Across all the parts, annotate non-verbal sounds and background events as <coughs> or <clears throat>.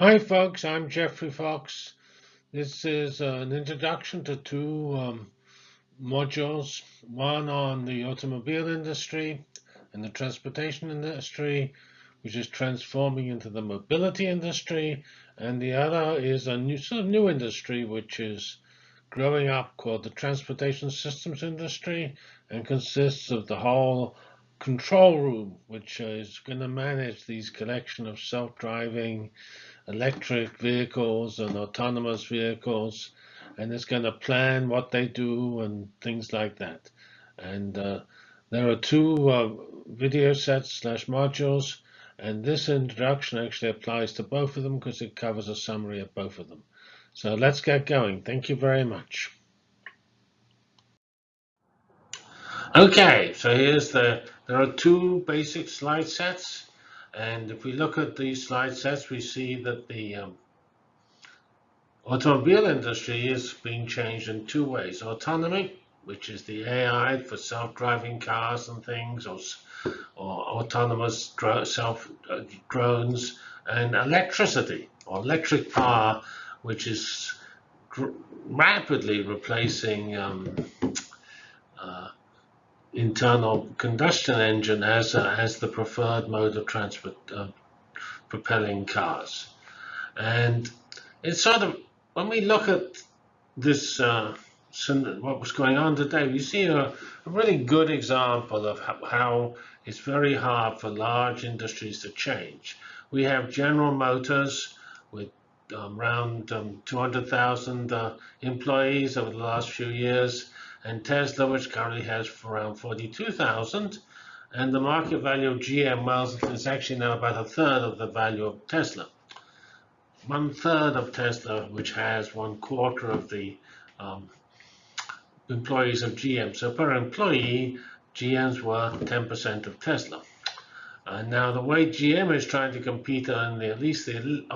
Hi folks, I'm Geoffrey Fox. This is uh, an introduction to two um, modules, one on the automobile industry and the transportation industry, which is transforming into the mobility industry, and the other is a new sort of new industry which is growing up called the transportation systems industry and consists of the whole control room, which is going to manage these collection of self-driving electric vehicles and autonomous vehicles, and it's going to plan what they do and things like that. And uh, there are two uh, video sets slash modules, and this introduction actually applies to both of them because it covers a summary of both of them. So let's get going. Thank you very much. Okay, so here's the, there are two basic slide sets. And if we look at these slide sets, we see that the um, automobile industry is being changed in two ways. Autonomy, which is the AI for self-driving cars and things, or, or autonomous self uh, drones, and electricity, or electric power, which is rapidly replacing um, uh, internal combustion engine as, as the preferred mode of transport uh, propelling cars. And it's sort of, when we look at this, uh, what was going on today, we see a, a really good example of how, how, it's very hard for large industries to change. We have General Motors with um, around um, 200,000 uh, employees over the last few years and Tesla, which currently has around 42,000. And the market value of GM Miles is actually now about a third of the value of Tesla. One third of Tesla, which has one quarter of the um, employees of GM. So per employee, GM's worth 10% of Tesla. And now the way GM is trying to compete on the, at least the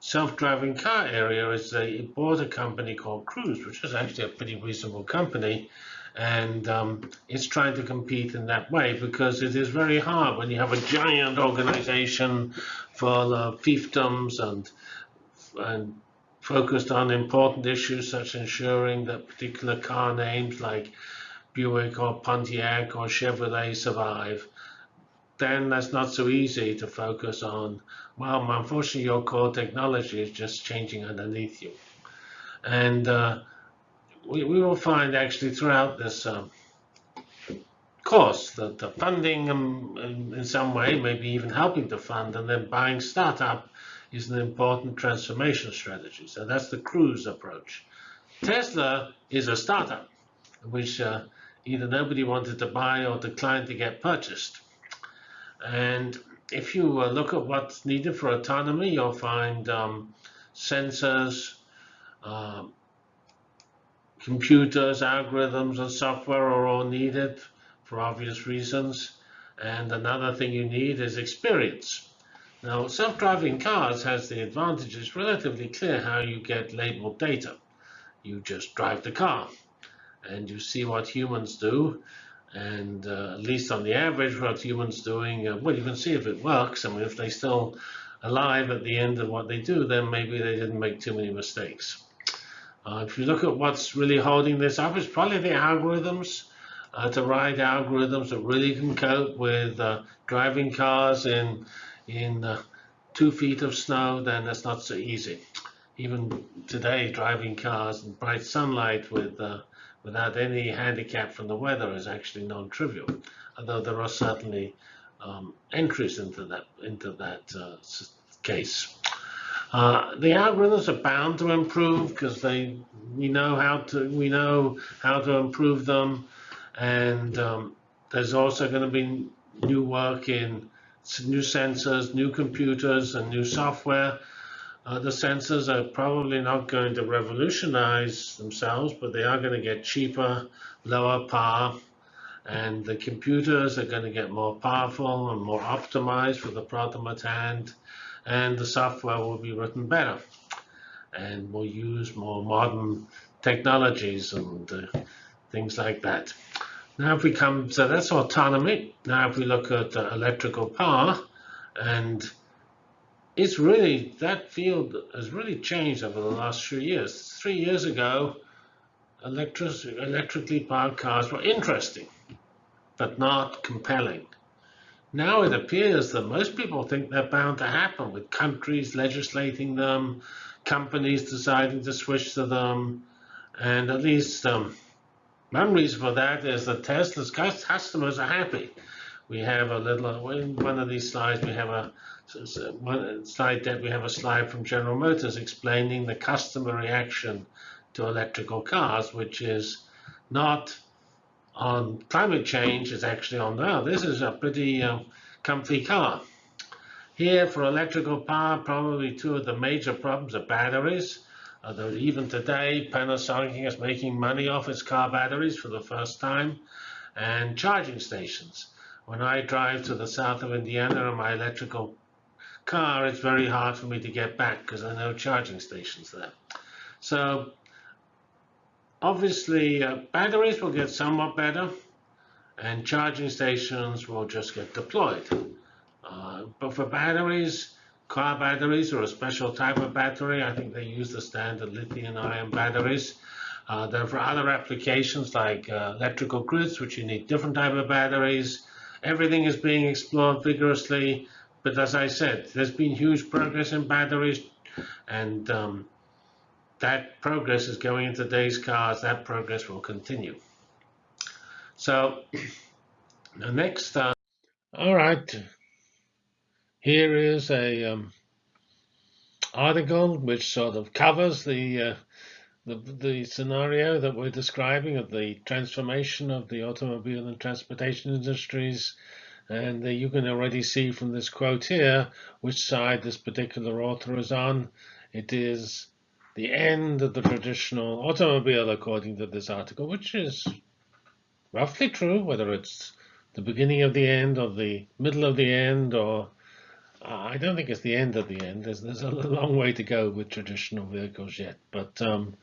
self-driving car area is they bought a company called Cruise, which is actually a pretty reasonable company. And um, it's trying to compete in that way because it is very hard when you have a giant organization full of fiefdoms and, and focused on important issues such as ensuring that particular car names like Buick or Pontiac or Chevrolet survive then that's not so easy to focus on, well, unfortunately, your core technology is just changing underneath you. And uh, we, we will find actually throughout this um, course that the funding um, in, some way, maybe even helping to fund, and then buying startup is an important transformation strategy. So that's the cruise approach. Tesla is a startup, which uh, either nobody wanted to buy or declined to get purchased. And if you uh, look at what's needed for autonomy, you'll find um, sensors, uh, computers, algorithms, and software are all needed for obvious reasons. And another thing you need is experience. Now, self-driving cars has the advantage, it's relatively clear how you get labeled data. You just drive the car and you see what humans do and uh, at least on the average, what humans doing, uh, well, you can see if it works. I mean, if they're still alive at the end of what they do, then maybe they didn't make too many mistakes. Uh, if you look at what's really holding this up, it's probably the algorithms. Uh, to write algorithms that really can cope with uh, driving cars in in uh, two feet of snow, then that's not so easy. Even today, driving cars in bright sunlight with without any handicap from the weather is actually non-trivial, although there are certainly um, entries into that into that uh, case. Uh, the algorithms are bound to improve because they we know how to we know how to improve them, and um, there's also going to be new work in new sensors, new computers, and new software uh, the sensors are probably not going to revolutionize themselves, but they are going to get cheaper, lower power, and the computers are going to get more powerful and more optimized for the problem at hand, and the software will be written better, and we'll use more modern technologies and uh, things like that. Now if we come, so that's autonomy. Now if we look at uh, electrical power, and it's really that field has really changed over the last few years. Three years ago, electric, electrically powered cars were interesting, but not compelling. Now it appears that most people think they're bound to happen with countries legislating them, companies deciding to switch to them, and at least um, one reason for that is that Tesla's customers are happy. We have a little, in one of these slides, we have a one slide that we have a slide from General Motors explaining the customer reaction to electrical cars, which is not on climate change, it's actually on, oh, this is a pretty uh, comfy car. Here for electrical power, probably two of the major problems are batteries. Although even today, Panasonic is making money off its car batteries for the first time, and charging stations. When I drive to the south of Indiana in my electrical car, it's very hard for me to get back because there are no charging stations there. So obviously, uh, batteries will get somewhat better, and charging stations will just get deployed. Uh, but for batteries, car batteries or a special type of battery, I think they use the standard lithium-ion batteries. Uh, there are other applications like uh, electrical grids, which you need different type of batteries. Everything is being explored vigorously. But as I said, there's been huge progress in batteries, and um, that progress is going into today's cars. That progress will continue. So <clears throat> the next. Uh, All right. Here is a um, article which sort of covers the, uh, the the scenario that we're describing of the transformation of the automobile and transportation industries and uh, you can already see from this quote here which side this particular author is on. It is the end of the traditional automobile, according to this article, which is roughly true, whether it's the beginning of the end or the middle of the end or I don't think it's the end of the end. There's, there's a long way to go with traditional vehicles yet. But um,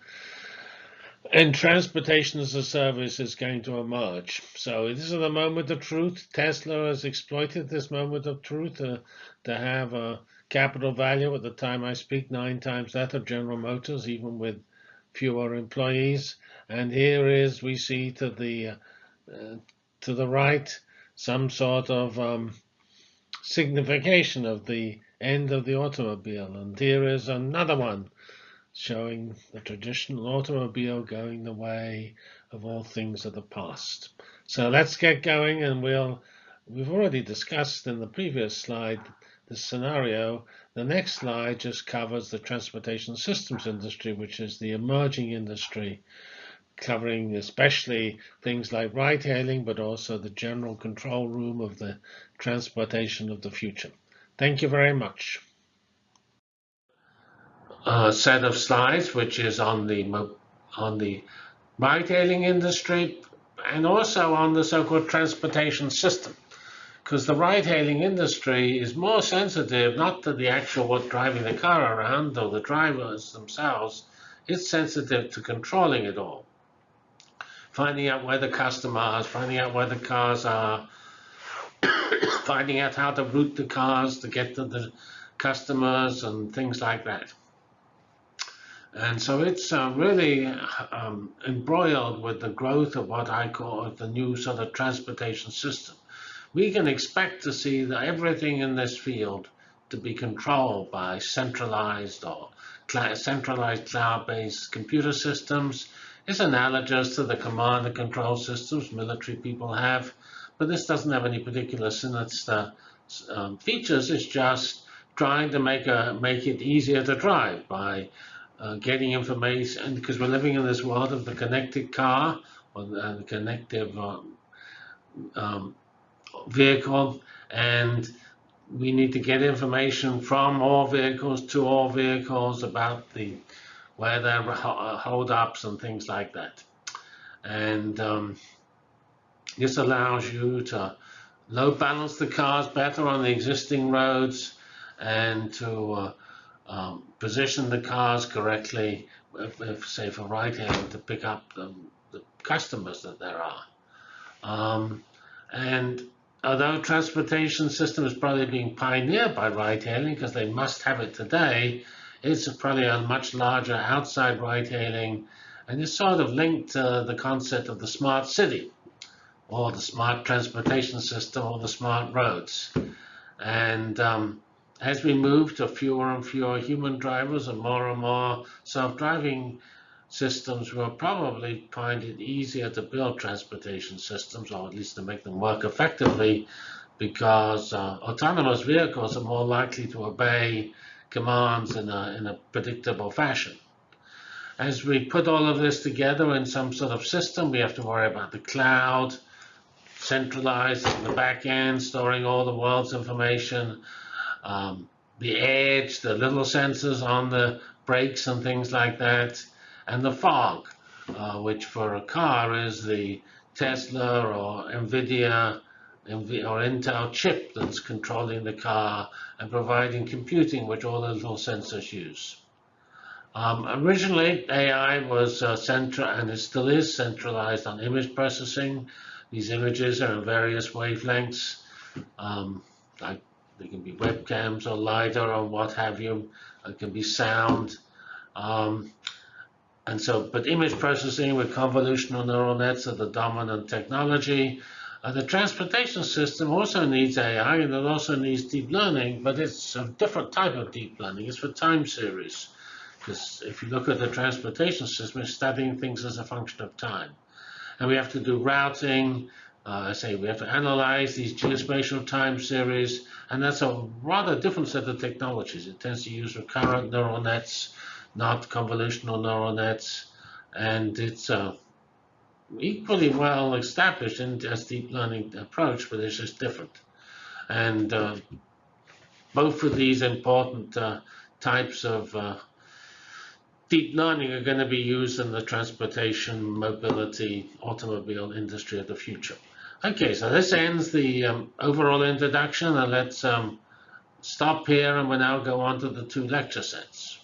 and transportation as a service is going to emerge. So this is the moment of truth. Tesla has exploited this moment of truth to, to have a capital value at the time I speak, nine times that of General Motors, even with fewer employees. And here is, we see to the, uh, to the right, some sort of um, signification of the end of the automobile. And here is another one showing the traditional automobile going the way of all things of the past. So let's get going and we'll, we've already discussed in the previous slide the scenario. The next slide just covers the transportation systems industry, which is the emerging industry, covering especially things like ride hailing, but also the general control room of the transportation of the future. Thank you very much A set of slides, which is on the on the ride-hailing industry and also on the so-called transportation system. Because the ride-hailing industry is more sensitive not to the actual what driving the car around or the drivers themselves, it's sensitive to controlling it all. Finding out where the customers, finding out where the cars are, <coughs> finding out how to route the cars to get to the customers and things like that. And so it's uh, really um, embroiled with the growth of what I call the new sort of transportation system. We can expect to see that everything in this field to be controlled by centralized or centralized cloud-based computer systems. It's analogous to the command and control systems military people have, but this doesn't have any particular sinister um, features. It's just trying to make a make it easier to drive by uh, getting information, because we're living in this world of the connected car or the, the connective um, um, vehicle, and we need to get information from all vehicles to all vehicles about the are uh, hold-ups and things like that. And um, this allows you to load balance the cars better on the existing roads and to uh, um, position the cars correctly, if, if, say for ride hailing to pick up the, the, customers that there are. Um, and although transportation system is probably being pioneered by ride-hailing because they must have it today, it's probably a much larger outside ride-hailing, and it's sort of linked to the concept of the smart city, or the smart transportation system, or the smart roads. And um, as we move to fewer and fewer human drivers and more and more self-driving systems we'll probably find it easier to build transportation systems, or at least to make them work effectively, because uh, autonomous vehicles are more likely to obey commands in a, in a predictable fashion. As we put all of this together in some sort of system, we have to worry about the cloud, centralized in the back end, storing all the world's information, um, the edge, the little sensors on the brakes and things like that, and the fog, uh, which for a car is the Tesla or NVIDIA or Intel chip that's controlling the car and providing computing, which all the little sensors use. Um, originally, AI was uh, central, and it still is centralized on image processing. These images are in various wavelengths. Um, like they can be webcams or LiDAR or what have you. It can be sound. Um, and so, but image processing with convolutional neural nets are the dominant technology. Uh, the transportation system also needs AI and it also needs deep learning, but it's a different type of deep learning. It's for time series. Because if you look at the transportation system, it's studying things as a function of time. And we have to do routing. Uh, I say we have to analyze these geospatial time series, and that's a rather different set of technologies. It tends to use recurrent neural nets not convolutional neural nets, and it's uh, equally well established in as deep learning approach, but it's just different. And uh, both of these important uh, types of uh, deep learning are going to be used in the transportation, mobility, automobile industry of the future. Okay, so this ends the um, overall introduction, and let's um, stop here, and we'll now go on to the two lecture sets.